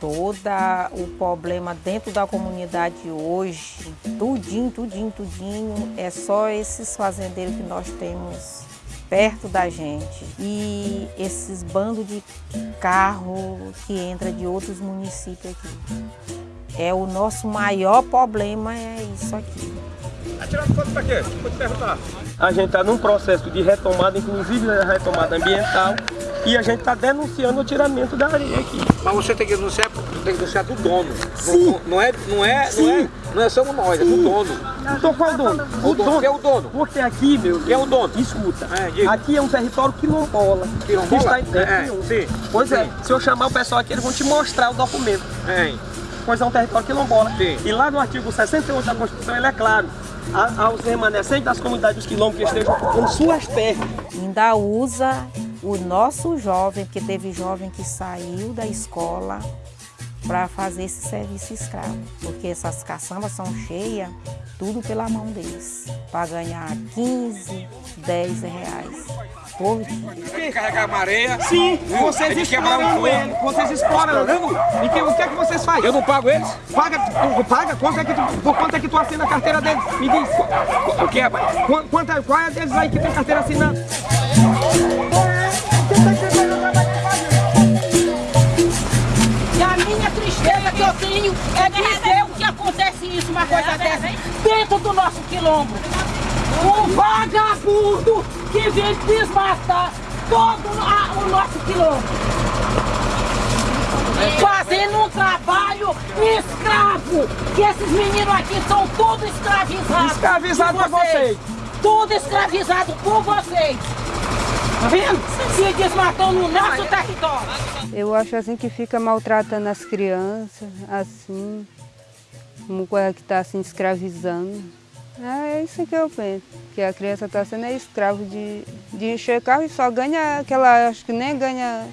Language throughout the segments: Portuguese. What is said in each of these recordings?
Toda o problema dentro da comunidade hoje, tudinho, tudinho, tudinho, é só esses fazendeiros que nós temos perto da gente. E esses bandos de carro que entra de outros municípios aqui. É o nosso maior problema, é isso aqui. Atirando foto pra quê? Vou te perguntar. A gente está num processo de retomada, inclusive a retomada ambiental, e a gente está denunciando o tiramento da areia aqui. Mas você tem que denunciar, tem que denunciar do dono. Sim. Não, não é, não é, não é, não é só nós, é do dono. Então qual é o dono? O dono, quem é o dono? Porque aqui, meu, Quem é o dono? escuta, É, aqui é um território quilombola. Quilombola? Está em terra É, nenhuma. sim. Pois é, Sim. se eu chamar o pessoal aqui, eles vão te mostrar o documento. Hein? Pois é um território quilombola. Sim. E lá no artigo 68 da Constituição, ele é claro, a- aos remanescentes das comunidades dos quilombos que estejam com suas terras. Ainda usa o nosso jovem, porque teve jovem que saiu da escola para fazer esse serviço escravo. Porque essas caçambas são cheias, tudo pela mão deles, para ganhar 15, 10 reais dia. Carregar areia. Sim, vocês exploram um ele, vocês exploram. E que, o que é que vocês fazem? Eu não pago eles? Paga, tu- paga? Quanto é que tu, por quanto é que tu assina a carteira deles? Me diz. O que é, pai? Qu- Quanto, é- qual é deles aí que tem carteira assinada? Nosso quilombo. Um vagabundo que vem desmatar todo a- o nosso quilombo. Fazendo um trabalho escravo. Que esses meninos aqui são tudo escravizados. Escravizado por por vocês. Tudo escravizado por vocês. Tá vendo? Se desmatando no nosso território. Eu acho assim que fica maltratando as crianças, assim, uma coisa que está assim escravizando. É isso que eu penso, que a criança está sendo escravo de, de encher carro e só ganha aquela, acho que nem ganha,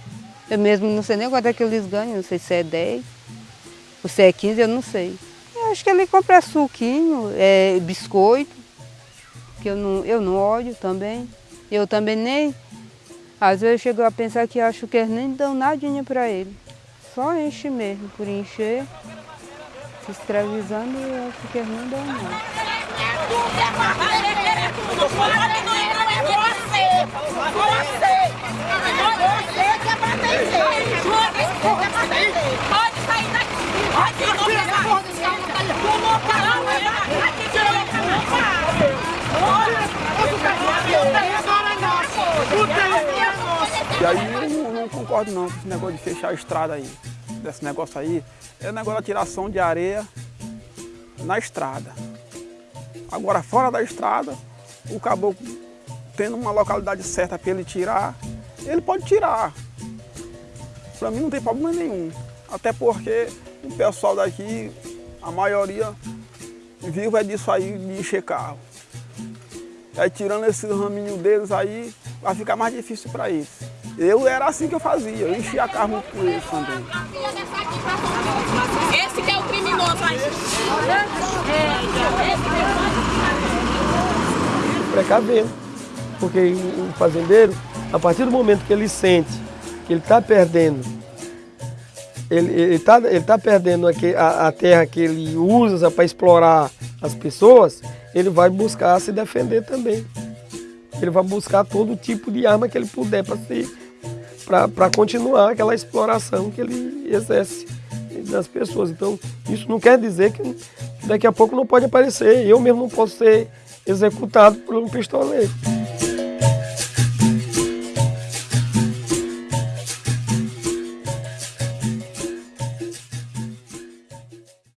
eu mesmo não sei nem quanto é que eles ganham, não sei se é 10 ou se é 15, eu não sei. Eu acho que ele compra suquinho, é, biscoito, que eu não, eu não olho também. Eu também nem, às vezes eu chego a pensar que acho que eles nem dão nadinha para ele. Só enche mesmo, por encher, se escravizando, eu acho que eles não dão nada. E aí eu não, concordo não com esse negócio de fechar a estrada aí. Desse negócio aí. É negócio da tiração de areia na estrada. Agora fora da estrada, o caboclo tendo uma localidade certa para ele tirar, ele pode tirar. Para mim não tem problema nenhum. Até porque o pessoal daqui, a maioria, vive é disso aí de encher carro. Aí tirando esses raminhos deles aí, vai ficar mais difícil para eles. Eu era assim que eu fazia, eu enchia carro muito com eles também. Esse que é o criminoso aí. Precaver. Porque o fazendeiro, a partir do momento que ele sente que ele está perdendo, ele está ele tá perdendo aque- a, a terra que ele usa para explorar as pessoas, ele vai buscar se defender também. Ele vai buscar todo tipo de arma que ele puder para para continuar aquela exploração que ele exerce das pessoas. Então, isso não quer dizer que daqui a pouco não pode aparecer. Eu mesmo não posso ser executado por um pistoleiro.